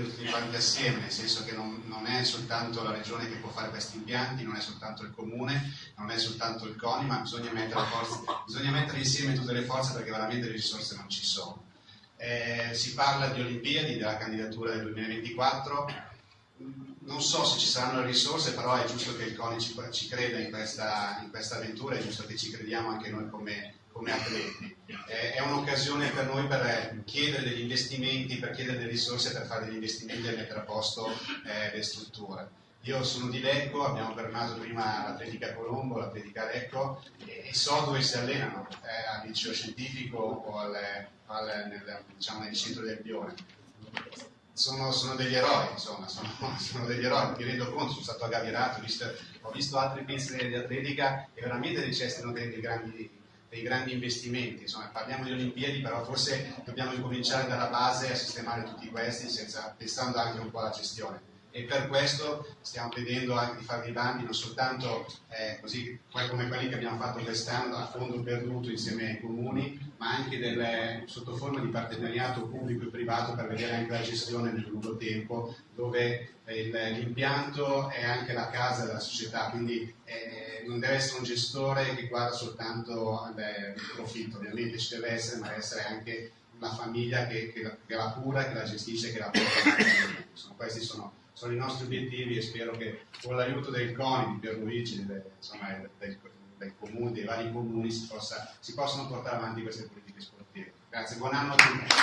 prendere tutti quanti assieme, nel senso che non, non, è soltanto la regione che può fare questi impianti, non è soltanto il comune, non è soltanto il CONI, ma bisogna mettere, forze, bisogna mettere insieme tutte le forze perché veramente le risorse non ci sono. Eh, si parla di Olimpiadi, della candidatura del 2024, non so se ci saranno le risorse, però è giusto che il CONI ci, ci creda in questa, in questa, avventura, è giusto che ci crediamo anche noi come, come atleti. Eh, è un'occasione per noi per chiedere degli investimenti, per chiedere delle risorse per fare degli investimenti e mettere a posto eh, le strutture. Io sono di Lecco, abbiamo fermato prima l'Atletica Colombo, l'Atletica Lecco e, e, so dove si allenano, eh, al liceo scientifico o al, al, nel, diciamo, nel centro del Bione sono, sono, degli eroi, insomma, sono, sono, degli eroi, mi rendo conto, sono stato aggavierato, ho visto, ho visto altri pensieri di atletica e veramente necessitano dei, dei, grandi, dei grandi investimenti, insomma, parliamo di Olimpiadi, però forse dobbiamo incominciare dalla base a sistemare tutti questi, senza, pensando anche un po' alla gestione e per questo stiamo vedendo anche di fare dei bandi non soltanto eh, così come quelli che abbiamo fatto quest'anno a fondo perduto insieme ai comuni ma anche delle, sotto forma di partenariato pubblico e privato per vedere anche la gestione nel lungo tempo dove eh, l'impianto è anche la casa della società quindi eh, non deve essere un gestore che guarda soltanto il profitto ovviamente ci deve essere ma deve essere anche la famiglia che, che, che la cura, che la gestisce, che la porta avanti. Questi sono sono i nostri obiettivi e spero che con l'aiuto del CONI, di Pierluigi, del, insomma, del, del comune, dei vari comuni si, possa, si possano portare avanti queste politiche sportive. Grazie, buon anno a tutti.